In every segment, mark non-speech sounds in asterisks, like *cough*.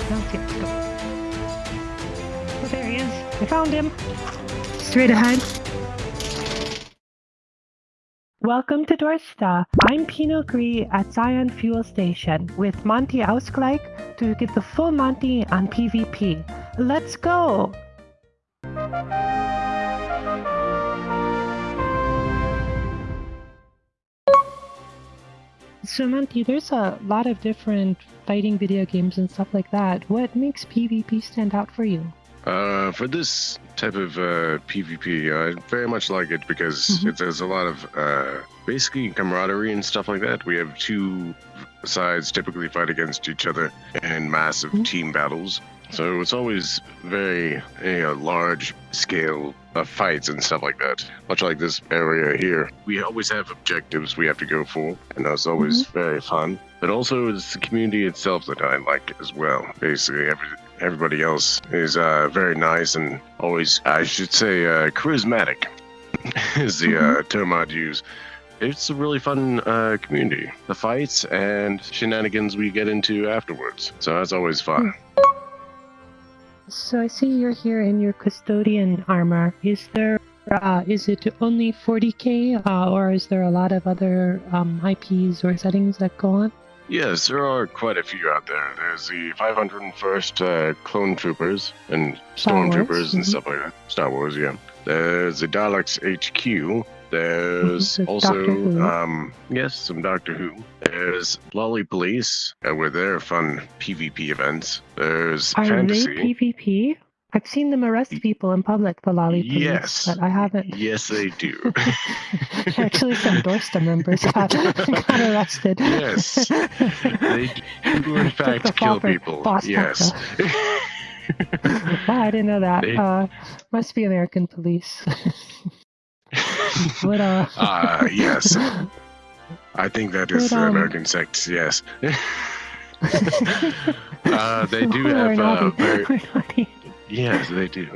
Oh, there he is. I found him. Straight ahead. Welcome to Dorsta. I'm Pino Gree at Zion Fuel Station with Monty Ausgleich to get the full Monty on PvP. Let's go! So Monty, there's a lot of different fighting video games and stuff like that. What makes PvP stand out for you? Uh, for this type of uh, PvP, I very much like it because Mhm. it, there's a lot of uh, basically camaraderie and stuff like that. We have two sides typically fight against each other in massive Mhm. team battles. So it's always very you know, large scale of fights and stuff like that. Much like this area here, we always have objectives we have to go for, and that's always very fun. But also, it's the community itself that I like as well. Basically, every, everybody else is uh, very nice and always, I should say, uh, charismatic *laughs* is the uh, term I'd use. It's a really fun uh, community. The fights and shenanigans we get into afterwards. So that's always fun. So I see you're here in your custodian armor. Is there uh, is it only 40k, uh, or is there a lot of other um, IPs or settings that go on? Yes, there are quite a few out there. There's the 501st uh, Clone Troopers and Stormtroopers and mhm. stuff like that. Star Wars, yeah. There's the Daleks HQ. There's also, um, yes, some Doctor Who. There's Lolly Police uh, with their fun PvP events. There's Are Fantasy. they PvP? I've seen them arrest people in public, the lolly police, Yes. but I haven't. Yes, they do. *laughs* *laughs* Actually, some Dorsta members got, *laughs* got arrested. Yes. they do, in fact, kill people. Yes. wow, I didn't know that. They- Uh, must be American police. *laughs* what uh? Ah, yes. I think that is um, American sects, yes. *laughs* uh, they do have uh, very, *laughs* yes, they do.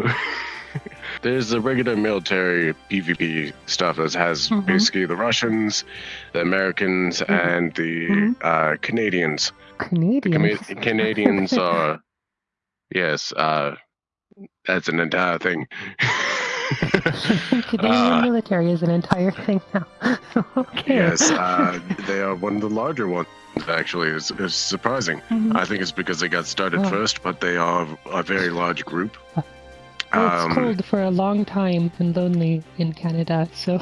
There's the regular military PvP stuff that has Mhm. basically the Russians, the Americans, Mhm. and the Mhm. uh, Canadians. The Canadians. Cama- Canadians are, yes, uh, that's an entire thing. Canadian Uh, military is an entire thing now. *laughs* okay. Yes, uh, they are one of the larger ones. Actually, it's, it's surprising. Mhm. I think it's because they got started Oh. first, but they are a very large group. Well, it's Um, cold for a long time and lonely in Canada, so.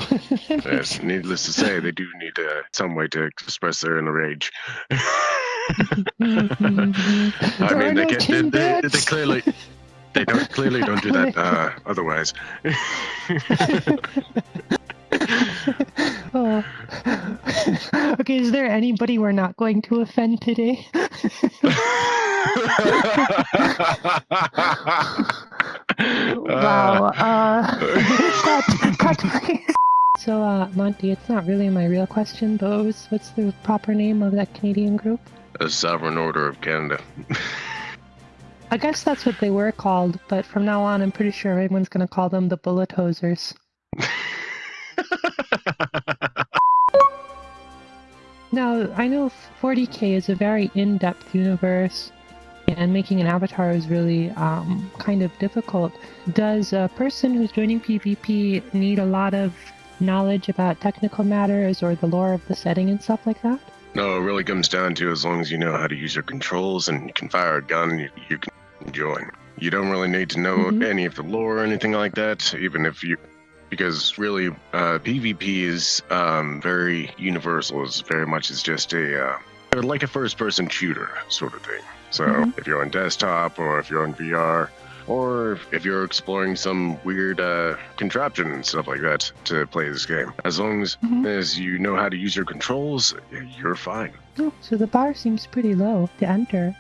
Yes, *laughs* needless to say, they do need uh, some way to express their inner rage. Mhm. *laughs* I mean, they, can, they, they, they clearly they don't clearly don't do that uh, otherwise. oh. *laughs* okay, is there anybody we're not going to offend today? *laughs* wow. Uh, *laughs* cut, cut. So, uh, Monty, it's not really my real question, but what was, what's the proper name of that Canadian group? A sovereign order of Canada. I guess that's what they were called, but from now on, I'm pretty sure everyone's going to call them the Bullet Hosers. *laughs* Now, I know 40k is a very in depth universe, and making an avatar is really um, kind of difficult. Does a person who's joining PvP need a lot of knowledge about technical matters or the lore of the setting and stuff like that? no, it really comes down to as long as you know how to use your controls and you can fire a gun, you, you can join. You don't really need to know Mhm. any of the lore or anything like that, even if you. Because really, uh, PvP is um, very universal. It's very much it's just a uh, like a first-person shooter sort of thing. So Mhm. if you're on desktop or if you're on VR, or if you're exploring some weird uh, contraption and stuff like that to play this game, as long as Mhm. as you know how to use your controls, you're fine. Oh, so the bar seems pretty low to enter.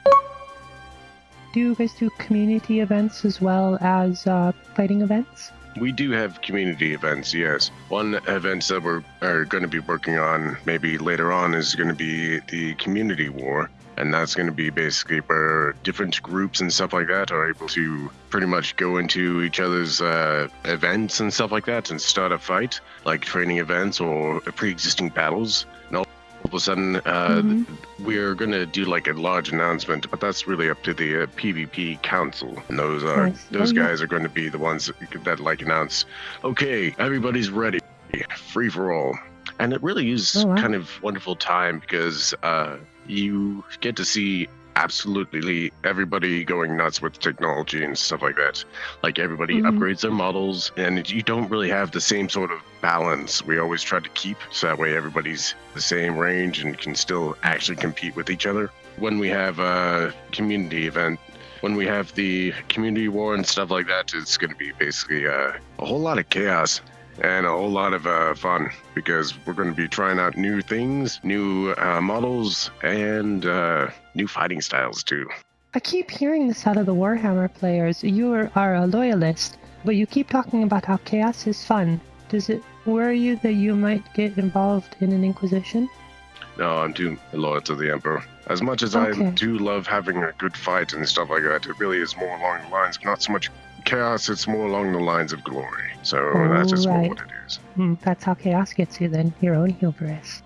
Do you guys do community events as well as uh, fighting events? We do have community events, yes. One event that we're are going to be working on maybe later on is going to be the community war. And that's going to be basically where different groups and stuff like that are able to pretty much go into each other's uh, events and stuff like that and start a fight, like training events or pre existing battles. And all of a sudden uh, Mhm. we're gonna do like a large announcement, but that's really up to the uh, PvP council. And those are Nice. those guys are going to be the ones that, that like announce, okay, everybody's ready, free for all. And it really is Oh, wow. kind of wonderful time because uh, you get to see absolutely everybody going nuts with technology and stuff like that. Like everybody Mhm. upgrades their models, and you don't really have the same sort of balance we always try to keep, so that way everybody's the same range and can still actually compete with each other. When we have a community event, when we have the community war and stuff like that, it's going to be basically uh, a whole lot of chaos and a whole lot of uh, fun because we're going to be trying out new things, new uh, models, and uh, new fighting styles too. I keep hearing this out of the Warhammer players. You are, are a loyalist, but you keep talking about how chaos is fun. Does it worry you that you might get involved in an Inquisition? No, I'm too loyal to the Emperor. As much as Okay. I do love having a good fight and stuff like that, it really is more along the lines, not so much chaos, it's more along the lines of glory. So that's just more Right. what it is. Hmm, that's how chaos gets you then, your own hubris.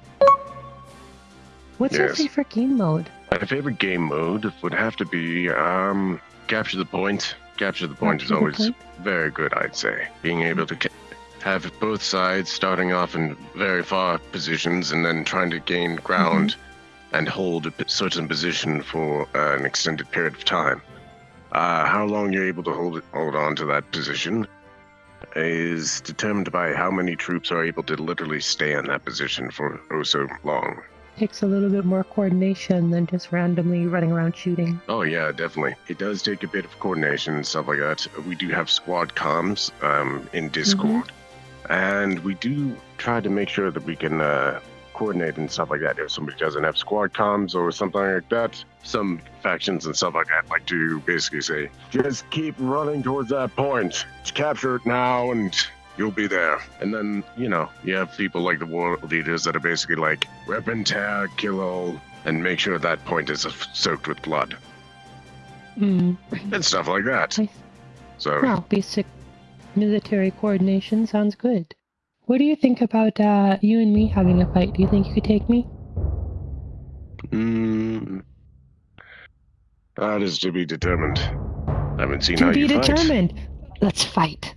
What's your favorite game mode? My favorite game mode would have to be um, capture the point. Capture the point Capture is always point? very good, I'd say. Being able to have both sides starting off in very far positions and then trying to gain ground Mm-hmm. and hold a certain position for uh, an extended period of time. Uh, how long you're able to hold it, hold on to that position is determined by how many troops are able to literally stay in that position for oh so long. Takes a little bit more coordination than just randomly running around shooting. Oh yeah, definitely. It does take a bit of coordination and stuff like that. We do have squad comms um, in Discord, and we do try to make sure that we can uh, coordinate and stuff like that. If somebody doesn't have squad comms or something like that, some factions and stuff like that like to basically say, "Just keep running towards that point. Capture it now, and you'll be there." And then you know you have people like the war leaders that are basically like, "Rip and tear, kill all." And make sure that point is soaked with blood Hmm. and stuff like that. Nice. So Well, basic military coordination sounds good. What do you think about uh, you and me having a fight? Do you think you could take me? mm, that is to be determined. I haven't seen To how be you fight. determined. Let's fight.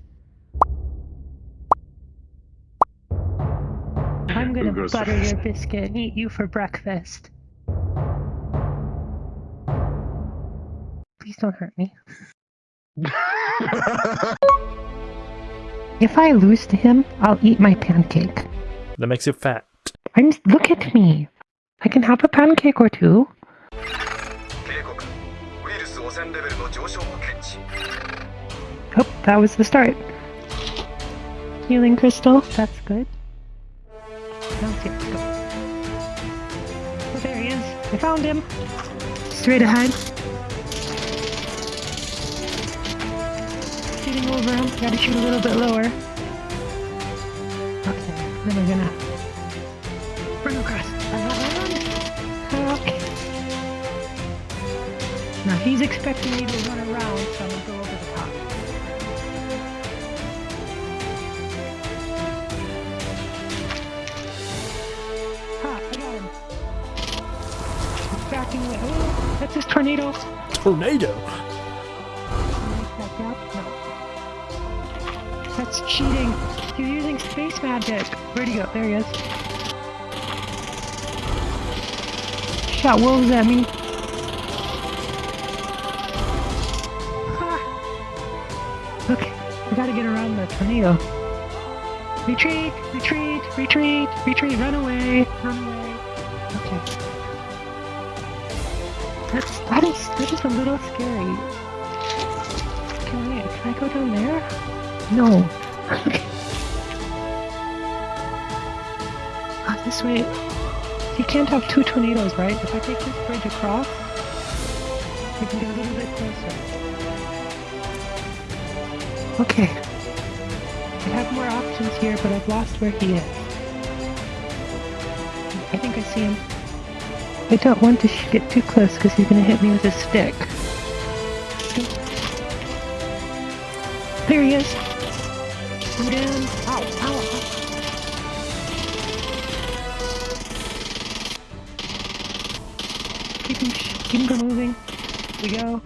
I'm gonna butter first? your biscuit and eat you for breakfast. Please don't hurt me. *laughs* If I lose to him, I'll eat my pancake. That makes you fat. I'm. Look at me. I can have a pancake or two. Oh, that was the start. Healing crystal, that's good. Oh, there he is. I found him. Straight ahead. Over him. Gotta shoot a little bit lower. Okay, then we're gonna bring across. Okay. Now he's expecting me to run around, so I'm gonna go over the top. Ha, I got him. He's backing away. Oh, that's his tornado. Tornado. That's cheating. He's using space magic. Where'd he go? There he is. Shot wolves at me. Ha! Okay, we gotta get around the tornado. Retreat! Retreat! Retreat! Retreat! Run away! Run away! Okay. That's that is that is a little scary. Can I can I go down there? No. Ah, *laughs* this way. You can't have two tornadoes, right? If I take this bridge across, we can get a little bit closer. Okay. I have more options here, but I've lost where he is. I think I see him. I don't want to get too close because he's going to hit me with his stick. There he is. Keep him, keep him moving. We go.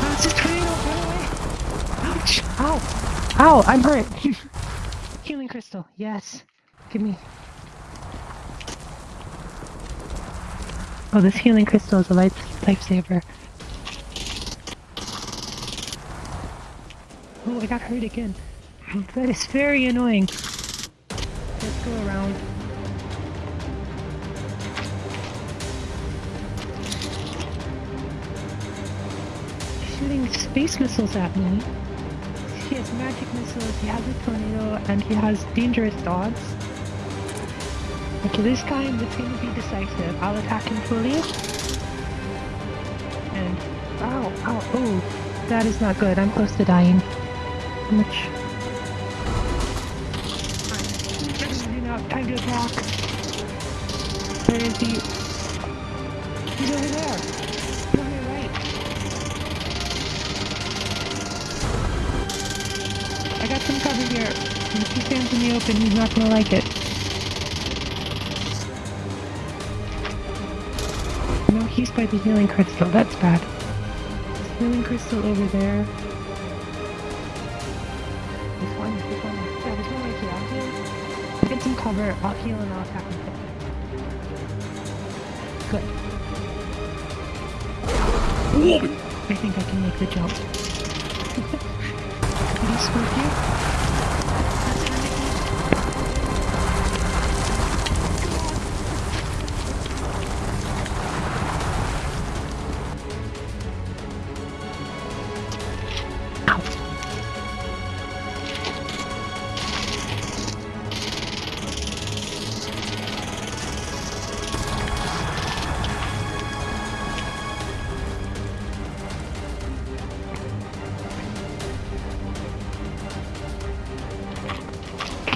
Oh, tornado, run away! Ow, I'm hurt! *laughs* Healing crystal, yes. Give me. Oh, this healing crystal is a life lifesaver. Oh, I got hurt again. *laughs* That is very annoying. Let's go around. Shooting space missiles at me. He has magic missiles, he has a tornado, and he has dangerous dogs. Okay, this time it's going to be decisive. I'll attack him fully. And... Ow, ow, oh. That is not good. I'm close to dying. How much? Time to attack. Where is he? He's over there. He's on your right. I got some cover here. If he stands in the open, he's not gonna like it. He's by the healing crystal. That's bad. Healing crystal over there. This one, this one. Yeah, there's one right here. I'll heal. Get some cover. I'll heal and I'll attack him. Good. I think I can make the jump. Did he spook you? That's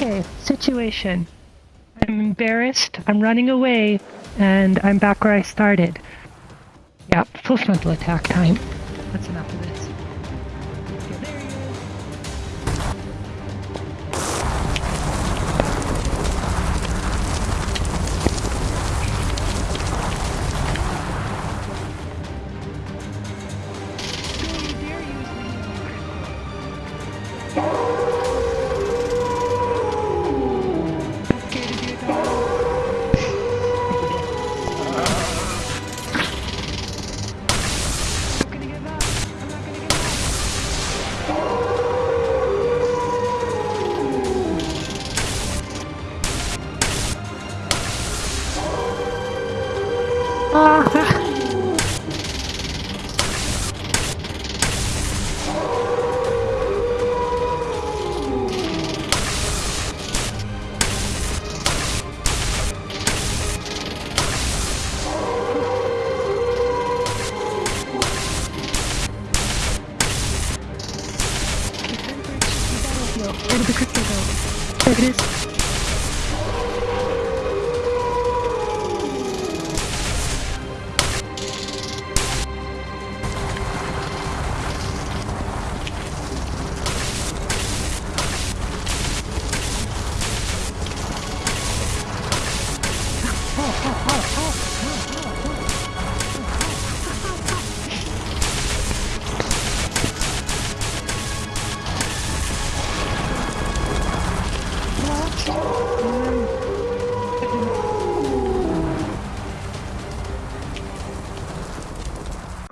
Okay, situation. I'm embarrassed, I'm running away, and I'm back where I started. Yeah, full frontal attack time. That's enough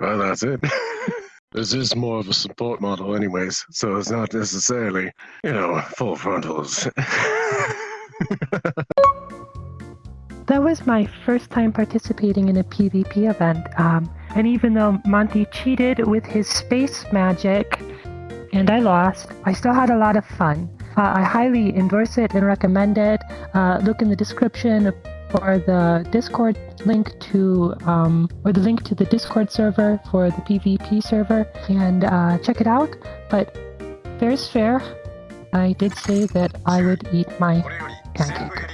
Well, that's it. *laughs* this is more of a support model, anyways, so it's not necessarily, you know, full frontals. *laughs* That was my first time participating in a PvP event, um, and even though Monty cheated with his space magic and I lost, I still had a lot of fun. Uh, I highly endorse it and recommend it. Uh, look in the description or the Discord link to, um, or the link to the Discord server for the PvP server and uh, check it out. But fair's fair. I did say that I would eat my pancake.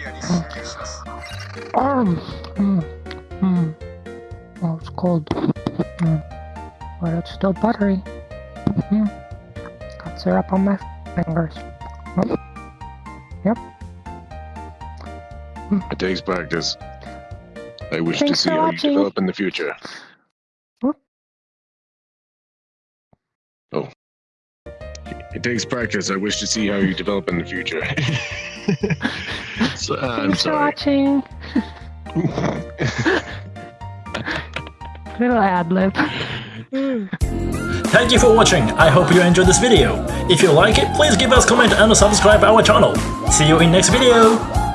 Um, mm, mm. Oh, it's cold. Mm. But it's still buttery. Mm. Got syrup on my fingers. Yep. It takes practice. I wish Thanks to see how watching. you develop in the future. Whoop. Oh. It takes practice. I wish to see how you develop in the future. *laughs* so, uh, I'm Thanks for sorry. watching. *laughs* Little ad lib. Thank you for watching, I hope you enjoyed this video. If you like it, please give us comment and subscribe our channel. See you in next video!